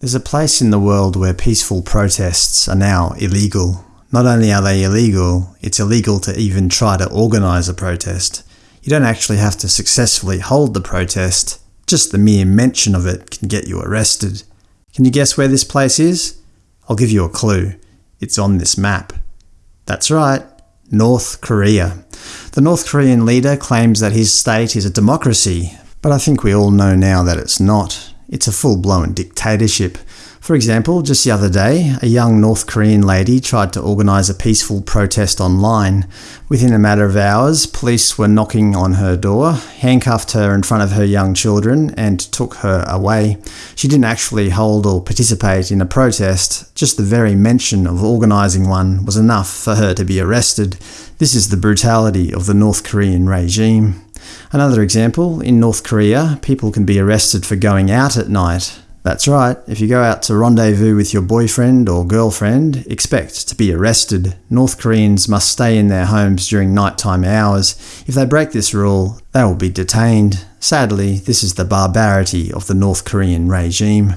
There's a place in the world where peaceful protests are now illegal. Not only are they illegal, it's illegal to even try to organise a protest. You don't actually have to successfully hold the protest, just the mere mention of it can get you arrested. Can you guess where this place is? I'll give you a clue. It's on this map. That's right, North Korea. The North Korean leader claims that his state is a democracy, but I think we all know now that it's not. It's a full-blown dictatorship. For example, just the other day, a young North Korean lady tried to organise a peaceful protest online. Within a matter of hours, police were knocking on her door, handcuffed her in front of her young children, and took her away. She didn't actually hold or participate in a protest, just the very mention of organising one was enough for her to be arrested. This is the brutality of the North Korean regime. Another example, in North Korea, people can be arrested for going out at night. That's right, if you go out to rendezvous with your boyfriend or girlfriend, expect to be arrested. North Koreans must stay in their homes during nighttime hours. If they break this rule, they will be detained. Sadly, this is the barbarity of the North Korean regime.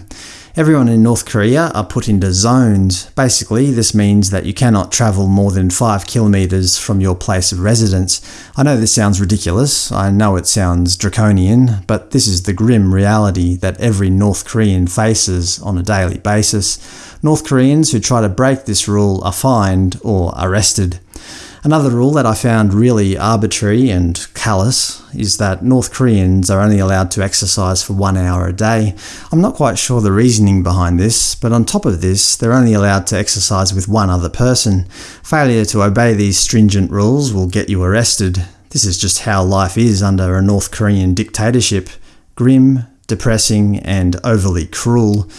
Everyone in North Korea are put into zones. Basically, this means that you cannot travel more than 5 kilometers from your place of residence. I know this sounds ridiculous, I know it sounds draconian, but this is the grim reality that every North Korean faces on a daily basis. North Koreans who try to break this rule are fined or arrested. Another rule that I found really arbitrary and callous is that North Koreans are only allowed to exercise for one hour a day. I'm not quite sure the reasoning behind this, but on top of this, they're only allowed to exercise with one other person. Failure to obey these stringent rules will get you arrested. This is just how life is under a North Korean dictatorship. Grim, depressing, and overly cruel.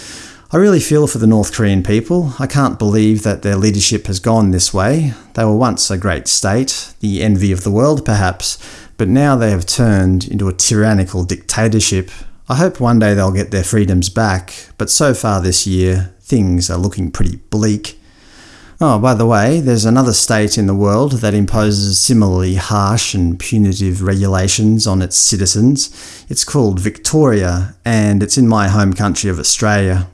I really feel for the North Korean people. I can't believe that their leadership has gone this way. They were once a great state, the envy of the world perhaps, but now they have turned into a tyrannical dictatorship. I hope one day they'll get their freedoms back, but so far this year, things are looking pretty bleak. Oh, by the way, there's another state in the world that imposes similarly harsh and punitive regulations on its citizens. It's called Victoria, and it's in my home country of Australia.